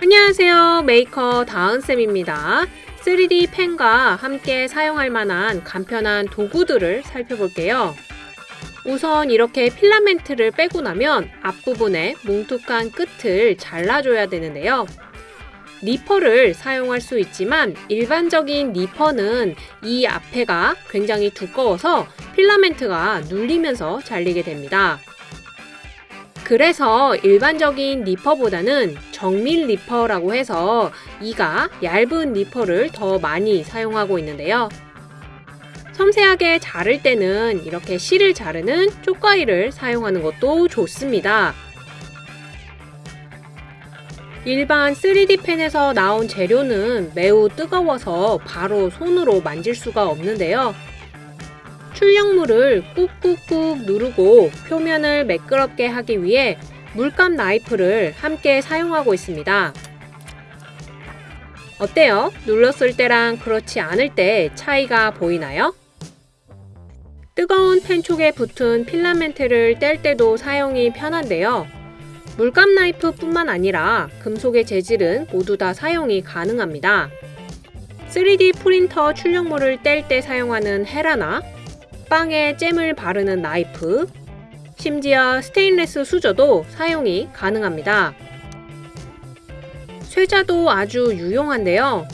안녕하세요. 메이커 다은쌤입니다. 3D 펜과 함께 사용할 만한 간편한 도구들을 살펴볼게요. 우선 이렇게 필라멘트를 빼고 나면 앞부분에 뭉툭한 끝을 잘라줘야 되는데요. 니퍼를 사용할 수 있지만 일반적인 니퍼는 이 앞에가 굉장히 두꺼워서 필라멘트가 눌리면서 잘리게 됩니다. 그래서 일반적인 니퍼보다는 정밀 니퍼라고 해서 이가 얇은 니퍼를 더 많이 사용하고 있는데요. 섬세하게 자를 때는 이렇게 실을 자르는 쪽가위를 사용하는 것도 좋습니다. 일반 3D 펜에서 나온 재료는 매우 뜨거워서 바로 손으로 만질 수가 없는데요. 출력물을 꾹꾹꾹 누르고 표면을 매끄럽게 하기 위해 물감 나이프를 함께 사용하고 있습니다. 어때요? 눌렀을 때랑 그렇지 않을 때 차이가 보이나요? 뜨거운 펜촉에 붙은 필라멘트를 뗄 때도 사용이 편한데요. 물감 나이프 뿐만 아니라 금속의 재질은 모두 다 사용이 가능합니다. 3D 프린터 출력물을 뗄 때 사용하는 헤라나 빵에 잼을 바르는 나이프, 심지어 스테인레스 수저도 사용이 가능합니다. 쇠자도 아주 유용한데요.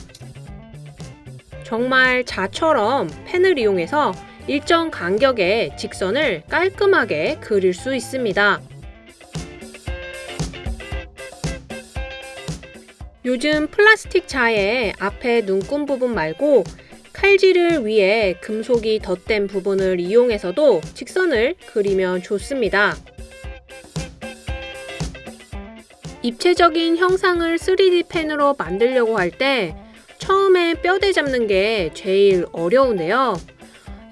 정말 자처럼 펜을 이용해서 일정 간격의 직선을 깔끔하게 그릴 수 있습니다. 요즘 플라스틱 자에 앞에 눈금 부분 말고 칼질을 위해 금속이 덧댄 부분을 이용해서도 직선을 그리면 좋습니다. 입체적인 형상을 3D 펜으로 만들려고 할 때 처음에 뼈대 잡는 게 제일 어려운데요.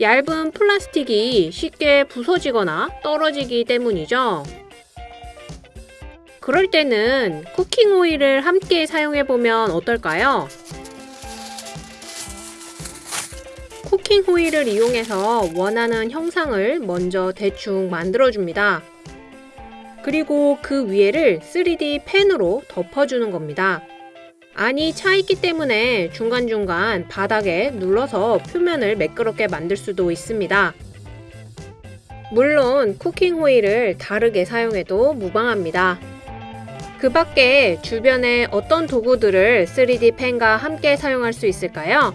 얇은 플라스틱이 쉽게 부서지거나 떨어지기 때문이죠. 그럴 때는 쿠킹 오일을 함께 사용해 보면 어떨까요? 쿠킹 호일을 이용해서 원하는 형상을 먼저 대충 만들어줍니다. 그리고 그 위에를 3D 펜으로 덮어주는 겁니다. 안이 차있기 때문에 중간중간 바닥에 눌러서 표면을 매끄럽게 만들 수도 있습니다. 물론 쿠킹 호일을 다르게 사용해도 무방합니다. 그 밖에 주변에 어떤 도구들을 3D 펜과 함께 사용할 수 있을까요?